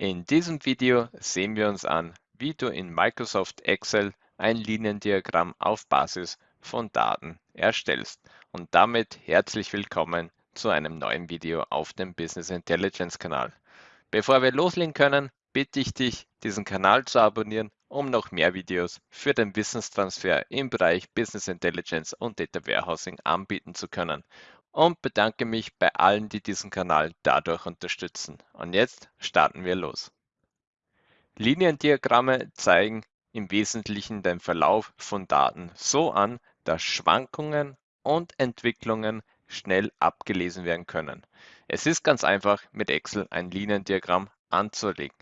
In diesem Video sehen wir uns an, wie du in Microsoft Excel ein Liniendiagramm auf Basis von Daten erstellst. Und damit herzlich willkommen zu einem neuen Video auf dem Business Intelligence Kanal. Bevor wir loslegen können, bitte ich dich, diesen Kanal zu abonnieren, um noch mehr Videos für den Wissenstransfer im Bereich Business Intelligence und Data Warehousing anbieten zu können und bedanke mich bei allen, die diesen Kanal dadurch unterstützen. Und jetzt starten wir los. Liniendiagramme zeigen im Wesentlichen den Verlauf von Daten so an, dass Schwankungen und Entwicklungen schnell abgelesen werden können. Es ist ganz einfach, mit Excel ein Liniendiagramm anzulegen.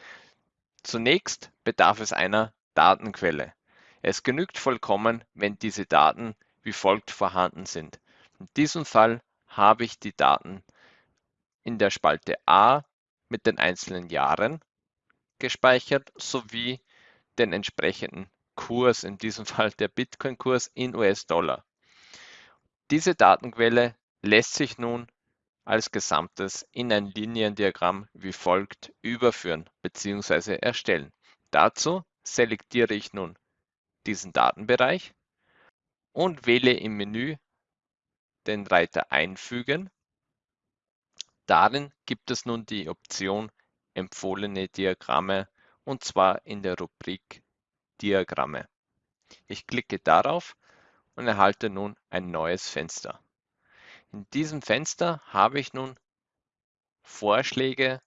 Zunächst bedarf es einer Datenquelle. Es genügt vollkommen, wenn diese Daten wie folgt vorhanden sind. In diesem Fall habe ich die Daten in der Spalte A mit den einzelnen Jahren gespeichert sowie den entsprechenden Kurs, in diesem Fall der Bitcoin-Kurs in US-Dollar. Diese Datenquelle lässt sich nun als Gesamtes in ein Liniendiagramm wie folgt überführen bzw. erstellen. Dazu selektiere ich nun diesen Datenbereich und wähle im Menü den Reiter Einfügen. Darin gibt es nun die Option Empfohlene Diagramme und zwar in der Rubrik Diagramme. Ich klicke darauf und erhalte nun ein neues Fenster. In diesem Fenster habe ich nun Vorschläge,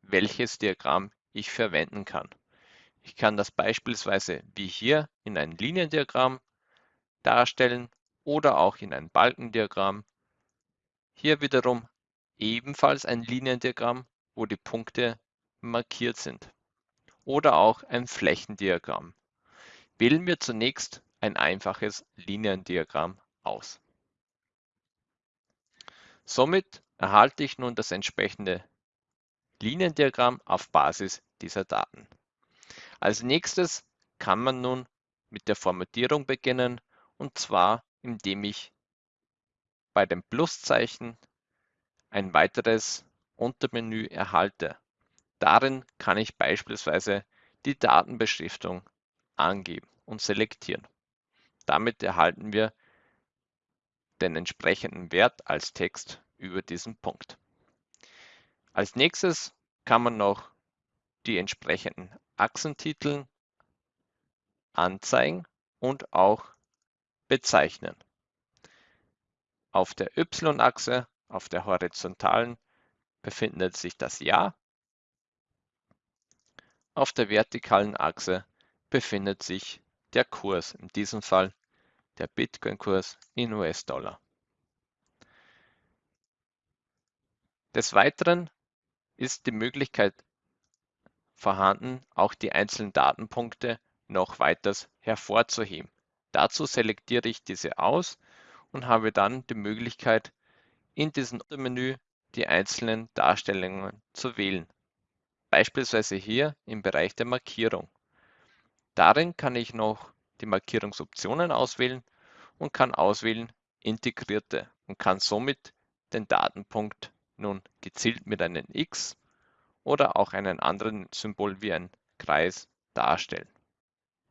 welches Diagramm ich verwenden kann. Ich kann das beispielsweise wie hier in ein Liniendiagramm darstellen oder auch in ein Balkendiagramm. Hier wiederum ebenfalls ein Liniendiagramm, wo die Punkte markiert sind. Oder auch ein Flächendiagramm. Wählen wir zunächst ein einfaches Liniendiagramm aus. Somit erhalte ich nun das entsprechende Liniendiagramm auf Basis dieser Daten. Als nächstes kann man nun mit der Formatierung beginnen und zwar indem ich bei dem Pluszeichen ein weiteres Untermenü erhalte. Darin kann ich beispielsweise die Datenbeschriftung angeben und selektieren. Damit erhalten wir den entsprechenden Wert als Text über diesen Punkt. Als nächstes kann man noch die entsprechenden Achsentitel anzeigen und auch bezeichnen. Auf der y-Achse, auf der horizontalen, befindet sich das Jahr. Auf der vertikalen Achse befindet sich der Kurs, in diesem Fall der Bitcoin-Kurs in US-Dollar. Des Weiteren ist die Möglichkeit vorhanden, auch die einzelnen Datenpunkte noch weiters hervorzuheben. Dazu selektiere ich diese aus und habe dann die Möglichkeit, in diesem Menü die einzelnen Darstellungen zu wählen. Beispielsweise hier im Bereich der Markierung. Darin kann ich noch die Markierungsoptionen auswählen und kann auswählen Integrierte und kann somit den Datenpunkt nun gezielt mit einem X oder auch einem anderen Symbol wie ein Kreis darstellen.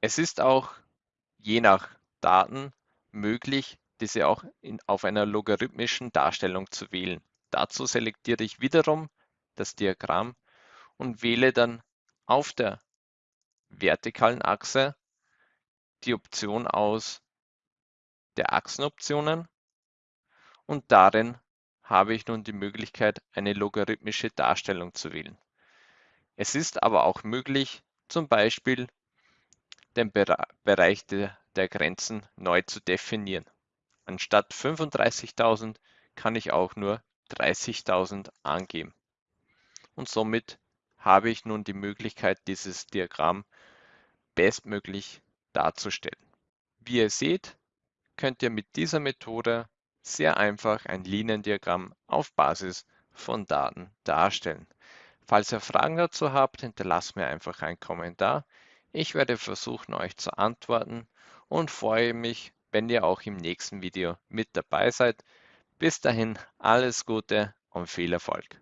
Es ist auch je nach Daten möglich, diese auch in, auf einer logarithmischen Darstellung zu wählen. Dazu selektiere ich wiederum das Diagramm und wähle dann auf der vertikalen Achse die Option aus der Achsenoptionen und darin habe ich nun die Möglichkeit, eine logarithmische Darstellung zu wählen. Es ist aber auch möglich, zum Beispiel den Bereich der, der Grenzen neu zu definieren. Anstatt 35.000 kann ich auch nur 30.000 angeben. Und somit habe ich nun die Möglichkeit, dieses Diagramm bestmöglich darzustellen. Wie ihr seht, könnt ihr mit dieser Methode sehr einfach ein Liniendiagramm auf Basis von Daten darstellen. Falls ihr Fragen dazu habt, hinterlasst mir einfach einen Kommentar. Ich werde versuchen, euch zu antworten und freue mich, wenn ihr auch im nächsten Video mit dabei seid. Bis dahin alles Gute und viel Erfolg.